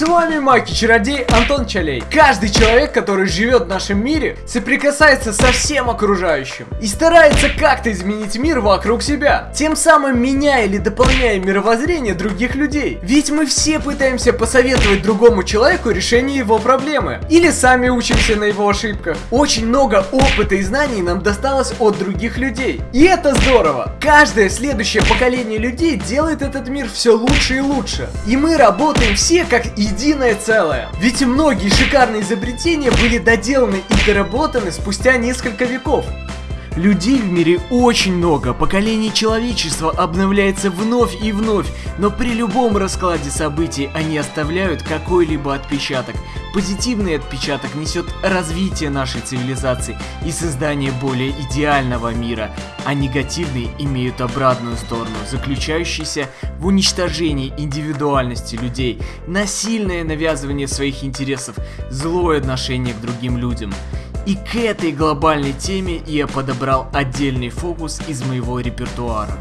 С вами Маки Чародей Антон Чалей. Каждый человек, который живет в нашем мире, соприкасается со всем окружающим и старается как-то изменить мир вокруг себя, тем самым меняя или дополняя мировоззрение других людей. Ведь мы все пытаемся посоветовать другому человеку решение его проблемы, или сами учимся на его ошибках. Очень много опыта и знаний нам досталось от других людей. И это здорово. Каждое следующее поколение людей делает этот мир все лучше и лучше. И мы работаем все как единое целое. Ведь многие шикарные изобретения были доделаны и доработаны спустя несколько веков. Людей в мире очень много, поколение человечества обновляется вновь и вновь, но при любом раскладе событий они оставляют какой-либо отпечаток. Позитивный отпечаток несет развитие нашей цивилизации и создание более идеального мира, а негативные имеют обратную сторону, заключающуюся в уничтожении индивидуальности людей, насильное навязывание своих интересов, злое отношение к другим людям. И к этой глобальной теме я подобрал отдельный фокус из моего репертуара.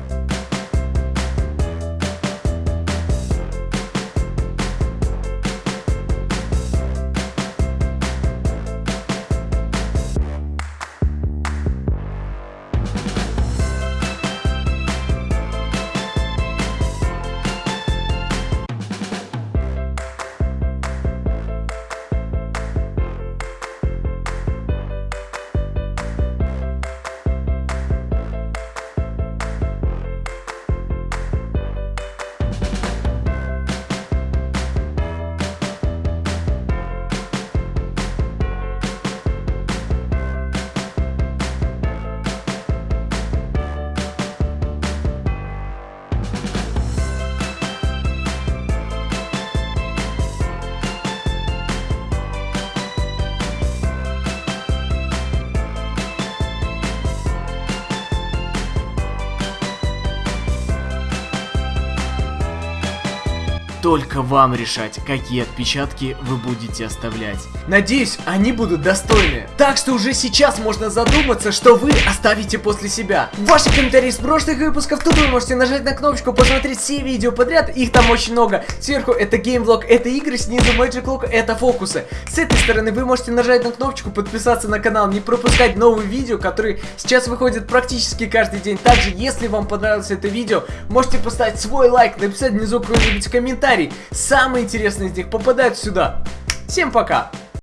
Только вам решать, какие отпечатки вы будете оставлять. Надеюсь, они будут достойны. Так что уже сейчас можно задуматься, что вы оставите после себя. Ваши комментарии с прошлых выпусков, тут вы можете нажать на кнопочку, посмотреть все видео подряд, их там очень много. Сверху это геймвлог, это игры, снизу Magic Look, это фокусы. С этой стороны вы можете нажать на кнопочку, подписаться на канал, не пропускать новые видео, которые сейчас выходят практически каждый день. Также, если вам понравилось это видео, можете поставить свой лайк, написать внизу какой-нибудь комментарий комментарий. Самые интересные из них попадают сюда. Всем пока!